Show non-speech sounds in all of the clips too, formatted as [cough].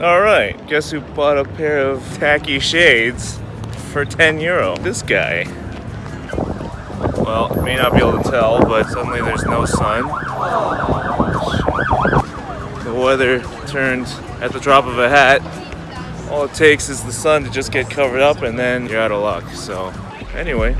Alright, guess who bought a pair of tacky shades for 10 euro? This guy. Well, may not be able to tell, but suddenly there's no sun. The weather turned at the drop of a hat. All it takes is the sun to just get covered up and then you're out of luck. So, anyway.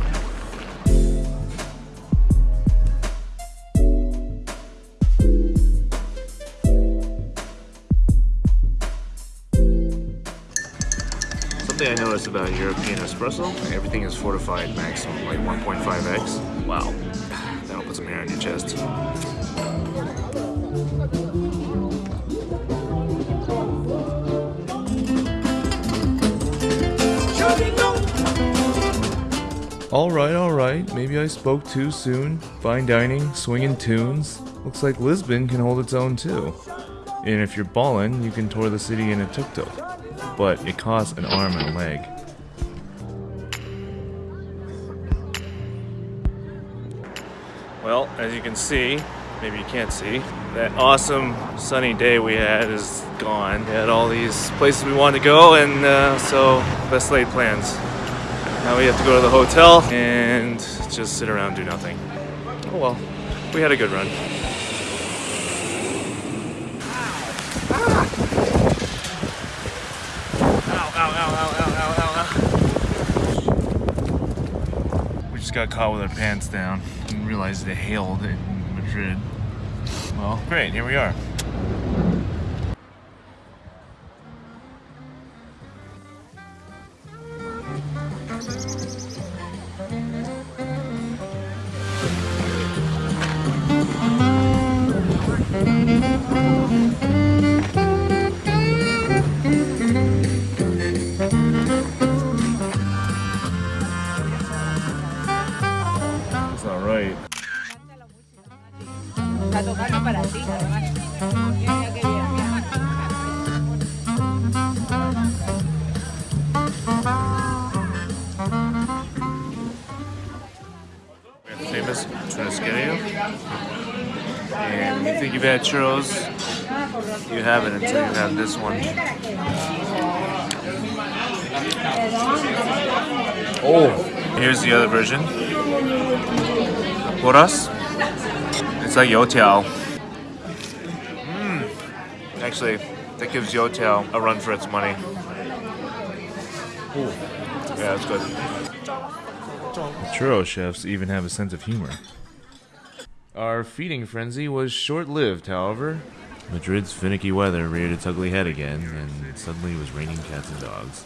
Something I noticed about European espresso, everything is fortified maximum, like 1.5x. Wow, that'll put some hair on your chest. Alright, alright, maybe I spoke too soon. Fine dining, swinging tunes. Looks like Lisbon can hold its own too. And if you're ballin', you can tour the city in a tuk-tuk. But it costs an arm and a leg. Well, as you can see, maybe you can't see, that awesome sunny day we had is gone. We had all these places we wanted to go, and uh, so best laid plans. Now we have to go to the hotel and just sit around do nothing. Oh well, we had a good run. Just got caught with our pants down and realized it hailed in Madrid. Well, great, here we are. Está tocando para ti, famous churrasqueria. And you think you've had churros, you haven't until you have this one. Oh, here's the other version. Porras. It's like youtiao. Mm. Actually, that gives youtiao a run for its money. Ooh. Yeah, that's good. Churro chefs even have a sense of humor. Our feeding frenzy was short lived, however. Madrid's finicky weather reared its ugly head again, and suddenly it was raining cats and dogs.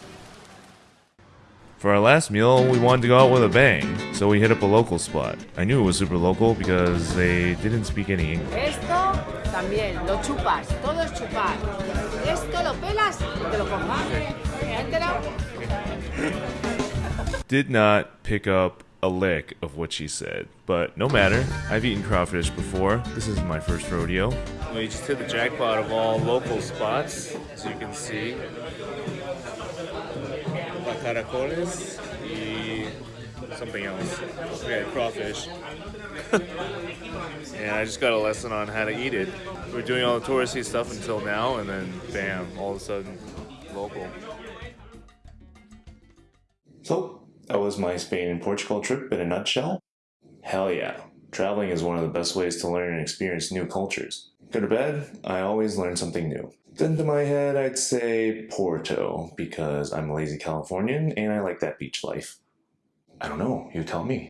For our last meal, we wanted to go out with a bang, so we hit up a local spot. I knew it was super local because they didn't speak any English. Esto también, lo chupas, todo es chupar. Esto lo pelas te lo comas. ¿Te has enterado? Did not pick up a lick of what she said, but no matter. I've eaten crawfish before. This is my first rodeo. We just hit the jackpot of all local spots, as you can see. La caracoles y something else. We had crawfish. [laughs] and I just got a lesson on how to eat it. We are doing all the touristy stuff until now, and then bam, all of a sudden, local. So, that was my Spain and Portugal trip in a nutshell. Hell yeah. Traveling is one of the best ways to learn and experience new cultures. Go to bed, I always learn something new. Then to my head, I'd say Porto, because I'm a lazy Californian and I like that beach life. I don't know, you tell me.